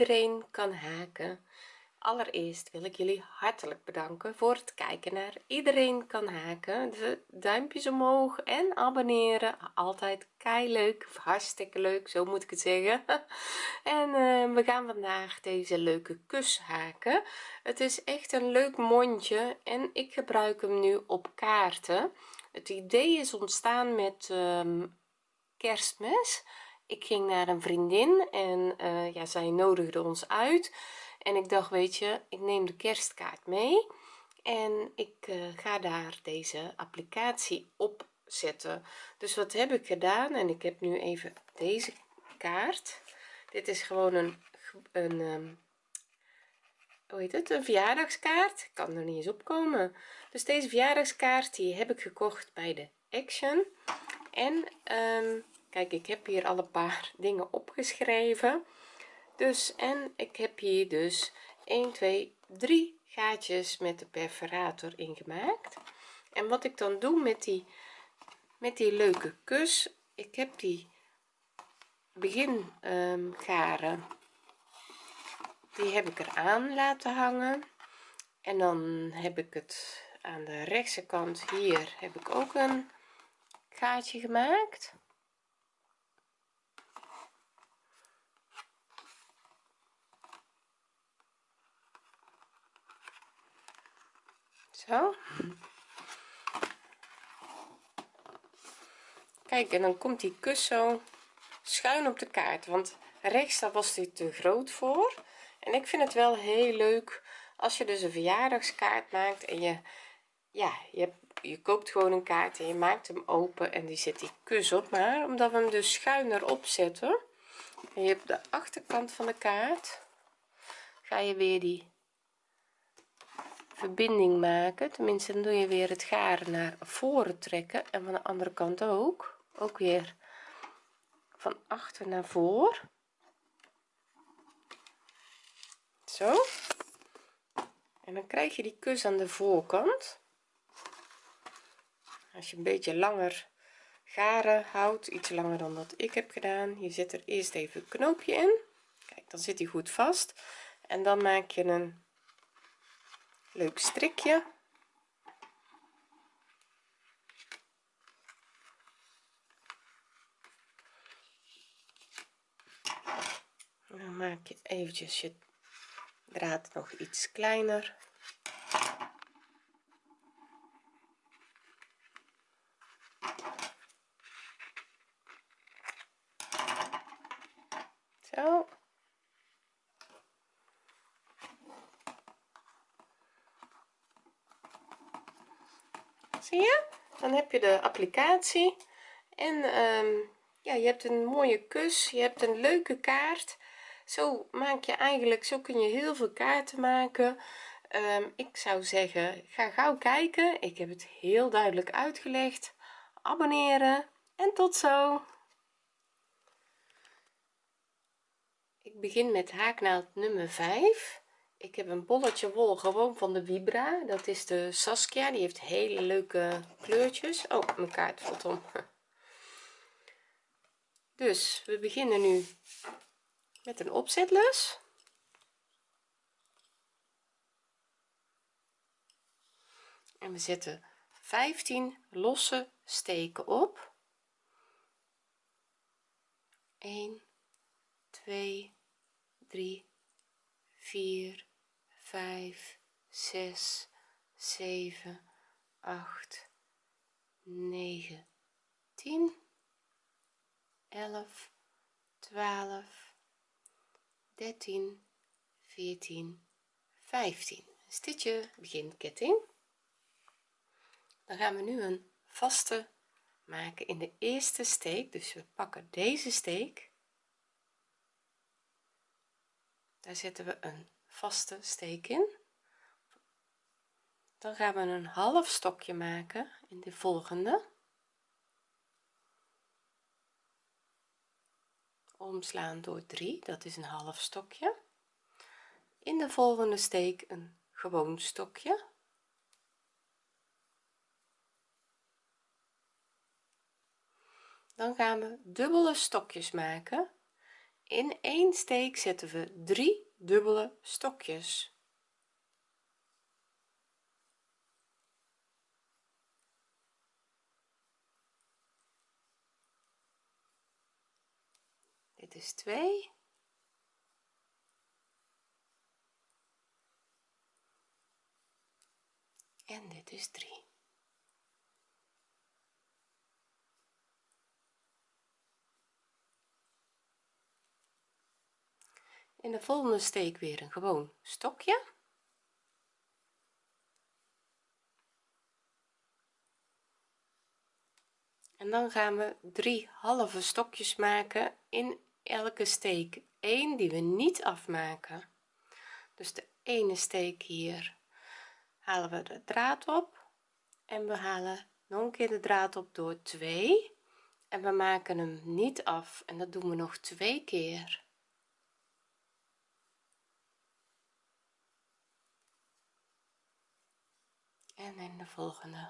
iedereen kan haken. Allereerst wil ik jullie hartelijk bedanken voor het kijken naar iedereen kan haken. De duimpjes omhoog en abonneren. Altijd kei leuk hartstikke leuk zo moet ik het zeggen. En uh, we gaan vandaag deze leuke kus haken. Het is echt een leuk mondje en ik gebruik hem nu op kaarten. Het idee is ontstaan met um, kerstmis ik ging naar een vriendin en uh, ja zij nodigde ons uit. En ik dacht weet je ik neem de kerstkaart mee en ik uh, ga daar deze applicatie op zetten dus wat heb ik gedaan? En ik heb nu even deze kaart. Dit is gewoon een, een um, hoe heet het? Een verjaardagskaart. Ik kan er niet eens opkomen dus deze verjaardagskaart die heb ik gekocht bij de action. En um, kijk ik heb hier al een paar dingen opgeschreven. Dus en ik heb hier dus 1 2 3 gaatjes met de perforator ingemaakt. En wat ik dan doe met die met die leuke kus ik heb die begin um, garen die heb ik er aan laten hangen. En dan heb ik het aan de rechtse kant hier heb ik ook een gaatje gemaakt zo. Kijk en dan komt die kus zo schuin op de kaart want rechts daar was dit te groot voor. En ik vind het wel heel leuk als je dus een verjaardagskaart maakt en je ja je, je koopt gewoon een kaart en je maakt hem open en die zit die kus op maar omdat we hem dus schuiner opzetten en je hebt de achterkant van de kaart. Ga je weer die verbinding maken. Tenminste dan doe je weer het garen naar voren trekken en van de andere kant ook. Ook weer van achter naar voor. Zo. En dan krijg je die kus aan de voorkant. Als je een beetje langer garen houdt iets langer dan dat ik heb gedaan je zet er eerst even een knoopje in. Kijk dan zit hij goed vast. En dan maak je een leuk strikje. Dan maak je eventjes je draad nog iets kleiner zo zie je dan heb je de applicatie. En um, ja je hebt een mooie kus. Je hebt een leuke kaart. Zo maak je eigenlijk zo kun je heel veel kaarten maken. Um, ik zou zeggen ga gauw kijken. Ik heb het heel duidelijk uitgelegd. Abonneren. En tot zo. Ik begin met haaknaald nummer 5 ik heb een bolletje wol gewoon van de vibra. Dat is de saskia. Die heeft hele leuke kleurtjes. Oh mijn kaart valt om. Dus we beginnen nu met een opzetlus en we zetten 15 losse steken op. 1 2 3 4 5 6 7 8 9 10 11 12 13 14 15 stitje begin ketting dan gaan we nu een vaste maken in de eerste steek. Dus we pakken deze steek. Daar zetten we een vaste steek in. Dan gaan we een half stokje maken in de volgende. Omslaan door 3 dat is een half stokje. In de volgende steek een gewoon stokje. Dan gaan we dubbele stokjes maken. In één steek zetten we drie dubbele stokjes. Dit is 2 en dit is 3 in de volgende steek weer een gewoon stokje. En dan gaan we drie halve stokjes maken in elke steek. 1 die we niet afmaken. Dus de ene steek hier halen we de draad op. En we halen nog een keer de draad op door 2 en we maken hem niet af. En dat doen we nog twee keer en in de volgende.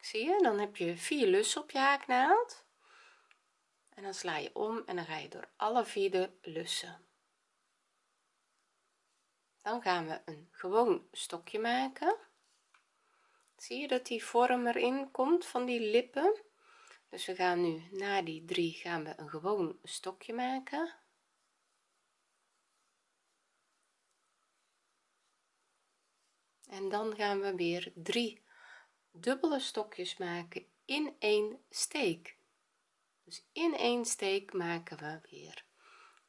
Zie je dan heb je vier lussen op je haaknaald. En dan sla je om en dan ga je door alle vier de lussen. Dan gaan we een gewoon stokje maken. Zie je dat die vorm erin komt van die lippen? Dus we gaan nu na die drie gaan we een gewoon stokje maken en dan gaan we weer drie dubbele stokjes maken in één steek. Dus in één steek maken we weer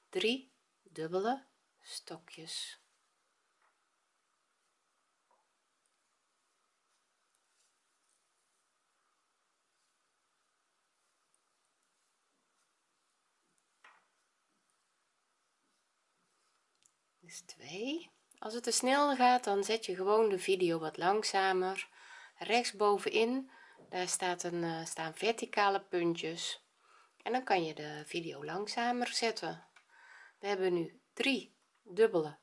drie dubbele stokjes. Dus 2 als het te snel gaat dan zet je gewoon de video wat langzamer. Rechts bovenin daar staat een uh, staan verticale puntjes. En dan kan je de video langzamer zetten. We hebben nu drie dubbele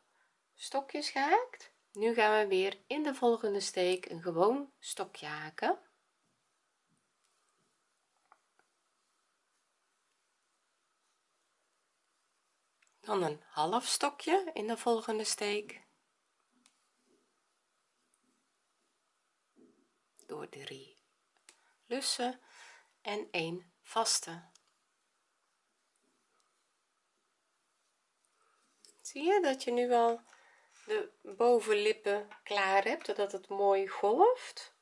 stokjes gehaakt. Nu gaan we weer in de volgende steek een gewoon stokje haken. Dan een half stokje in de volgende steek door drie. Lussen en een vaste. Zie je dat je nu al de bovenlippen klaar hebt dat het mooi golft?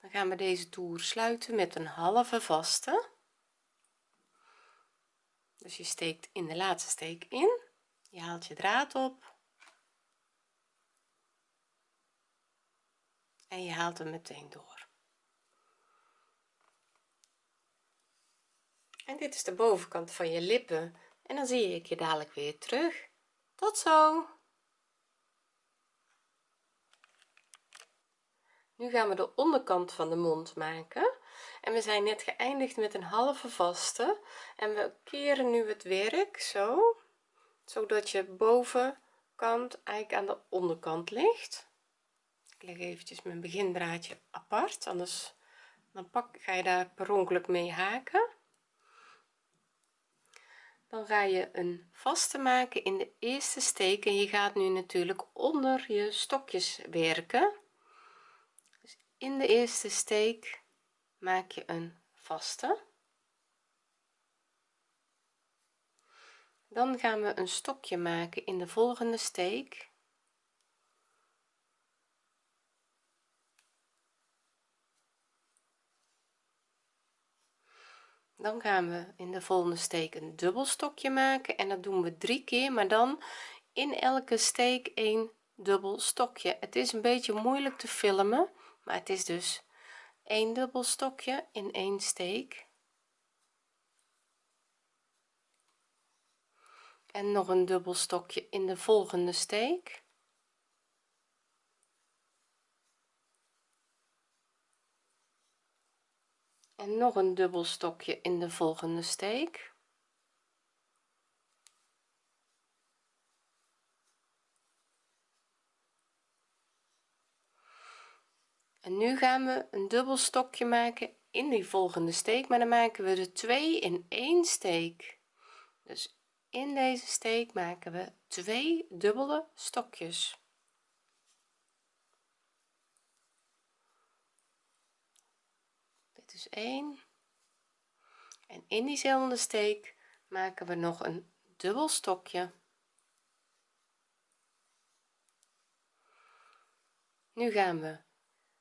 Dan gaan we deze toer sluiten met een halve vaste. Dus je steekt in de laatste steek in. Je haalt je draad op en je haalt hem meteen door. En dit is de bovenkant van je lippen. En dan zie ik je dadelijk weer terug. Tot zo. Nu gaan we de onderkant van de mond maken. En we zijn net geëindigd met een halve vaste. En we keren nu het werk zo zodat je bovenkant eigenlijk aan de onderkant ligt ik leg eventjes mijn begindraadje apart anders dan pak ga je daar per ongeluk mee haken. Dan ga je een vaste maken in de eerste steek en je gaat nu natuurlijk onder je stokjes werken. Dus in de eerste steek maak je een vaste. Dan gaan we een stokje maken in de volgende steek dan gaan we in de volgende steek een dubbel stokje maken en dat doen we drie keer maar dan in elke steek een dubbel stokje. Het is een beetje moeilijk te filmen maar het is dus een dubbel stokje in één steek. En nog een dubbel stokje in de volgende steek en nog een dubbel stokje in de volgende steek. En nu gaan we een dubbel stokje maken in die volgende steek maar dan maken we er twee in één steek. Dus in deze steek maken we twee dubbele stokjes is 1 en in diezelfde steek maken we nog een dubbel stokje. Nu gaan we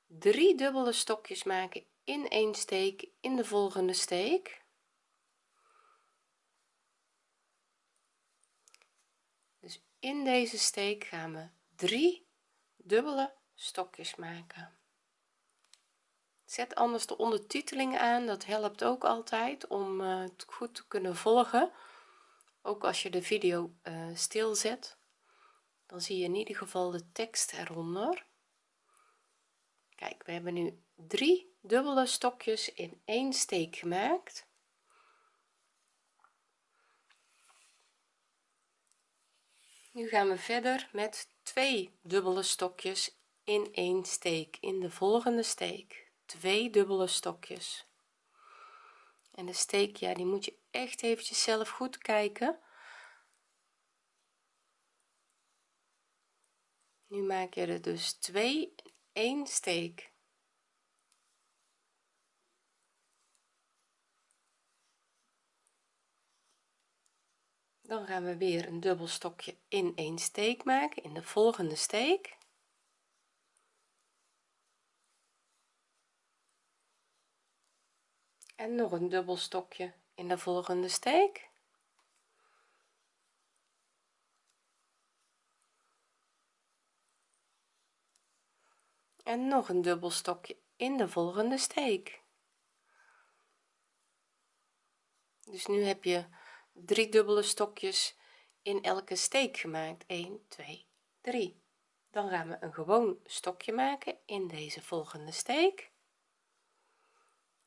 drie dubbele stokjes maken in een steek in de volgende steek. Dus in deze steek gaan we drie dubbele stokjes maken zet anders de ondertiteling aan. Dat helpt ook altijd om uh, het goed te kunnen volgen. Ook als je de video uh, stilzet dan zie je in ieder geval de tekst eronder. Kijk we hebben nu drie dubbele stokjes in één steek gemaakt. Nu gaan we verder met twee dubbele stokjes in één steek in de volgende steek twee dubbele stokjes. En de steek ja die moet je echt eventjes zelf goed kijken. Nu maak je er dus twee één steek. Dan gaan we weer een dubbel stokje in één steek maken in de volgende steek en nog een dubbel stokje in de volgende steek. En nog een dubbel stokje in de volgende steek. Dus nu heb je drie dubbele stokjes in elke steek gemaakt. 1 2 3 dan gaan we een gewoon stokje maken in deze volgende steek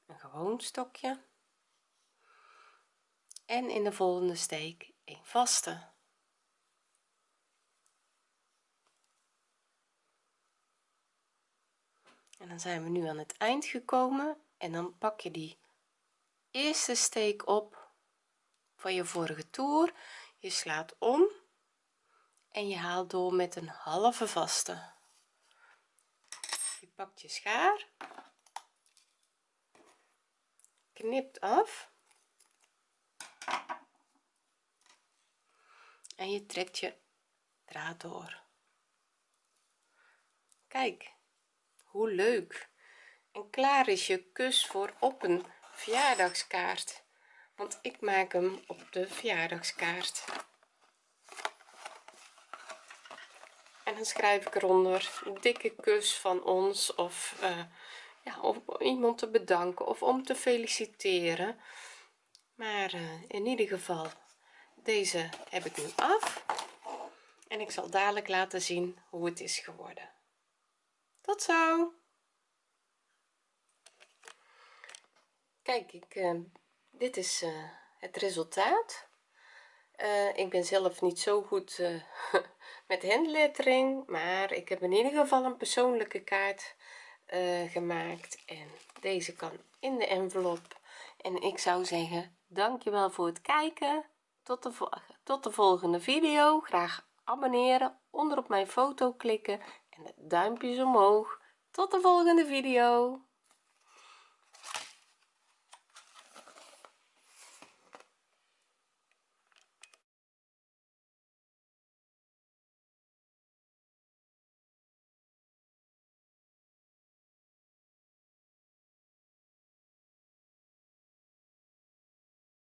een gewoon stokje. En in de volgende steek een vaste. En dan zijn we nu aan het eind gekomen. En dan pak je die eerste steek op van je vorige toer. Je slaat om. En je haalt door met een halve vaste. Je pakt je schaar knipt af. En je trekt je draad door. Kijk hoe leuk. En klaar is je kus voor op een verjaardagskaart. Want ik maak hem op de verjaardagskaart. En dan schrijf ik eronder dikke kus van ons of uh, ja, om iemand te bedanken of om te feliciteren. Maar uh, in ieder geval deze heb ik nu af. En ik zal dadelijk laten zien hoe het is geworden. Tot zo! Kijk ik uh, dit is uh, het resultaat. Ik ben zelf niet zo goed met handlettering maar ik heb in ieder geval een persoonlijke kaart gemaakt. En deze kan in de envelop. En ik zou zeggen dankjewel voor het kijken. Tot de, tot de volgende video. Graag abonneren onder op mijn foto klikken en de duimpjes omhoog. Tot de volgende video